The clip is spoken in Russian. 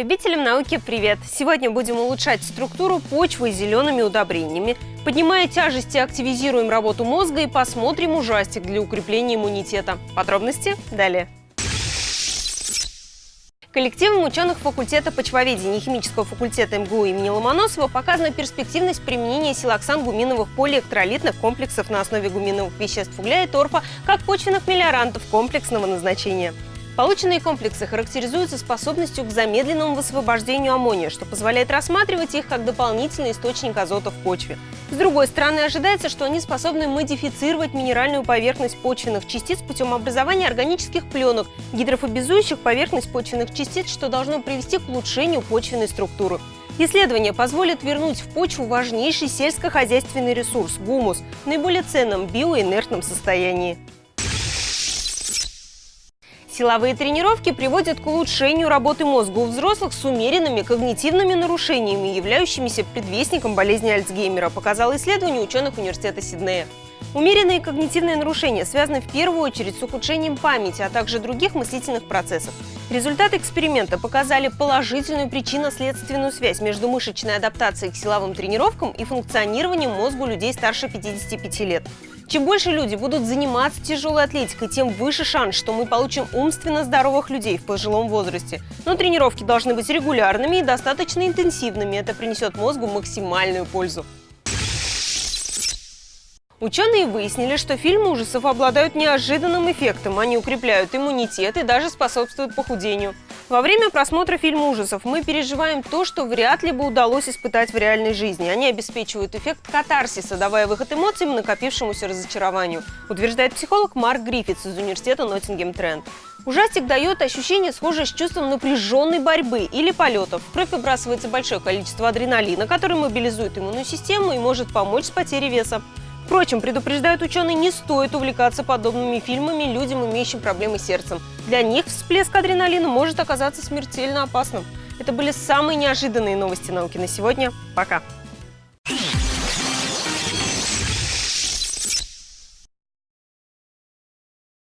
Любителям науки привет! Сегодня будем улучшать структуру почвы зелеными удобрениями, поднимая тяжести, активизируем работу мозга и посмотрим ужастик для укрепления иммунитета. Подробности далее. Коллективом ученых факультета почвоведения и химического факультета МГУ имени Ломоносова показана перспективность применения силоксан-гуминовых полиэлектролитных комплексов на основе гуминовых веществ угля и торфа как почвенных мелиорантов комплексного назначения. Полученные комплексы характеризуются способностью к замедленному высвобождению аммония, что позволяет рассматривать их как дополнительный источник азота в почве. С другой стороны, ожидается, что они способны модифицировать минеральную поверхность почвенных частиц путем образования органических пленок, гидрофобизующих поверхность почвенных частиц, что должно привести к улучшению почвенной структуры. Исследование позволит вернуть в почву важнейший сельскохозяйственный ресурс – гумус в наиболее ценном биоинертном состоянии. Силовые тренировки приводят к улучшению работы мозга у взрослых с умеренными когнитивными нарушениями, являющимися предвестником болезни Альцгеймера, показало исследование ученых университета Сиднея. Умеренные когнитивные нарушения связаны в первую очередь с ухудшением памяти, а также других мыслительных процессов. Результаты эксперимента показали положительную причинно-следственную связь между мышечной адаптацией к силовым тренировкам и функционированием мозга людей старше 55 лет. Чем больше люди будут заниматься тяжелой атлетикой, тем выше шанс, что мы получим умственно здоровых людей в пожилом возрасте. Но тренировки должны быть регулярными и достаточно интенсивными. Это принесет мозгу максимальную пользу. Ученые выяснили, что фильмы ужасов обладают неожиданным эффектом. Они укрепляют иммунитет и даже способствуют похудению. Во время просмотра фильма ужасов мы переживаем то, что вряд ли бы удалось испытать в реальной жизни. Они обеспечивают эффект катарсиса, давая выход эмоциям, накопившемуся разочарованию, утверждает психолог Марк Гриффитс из университета Ноттингем Тренд. Ужастик дает ощущение, схожее с чувством напряженной борьбы или полетов. В кровь выбрасывается большое количество адреналина, который мобилизует иммунную систему и может помочь с потерей веса. Впрочем, предупреждают ученые, не стоит увлекаться подобными фильмами людям, имеющим проблемы с сердцем. Для них всплеск адреналина может оказаться смертельно опасным. Это были самые неожиданные новости науки на сегодня. Пока!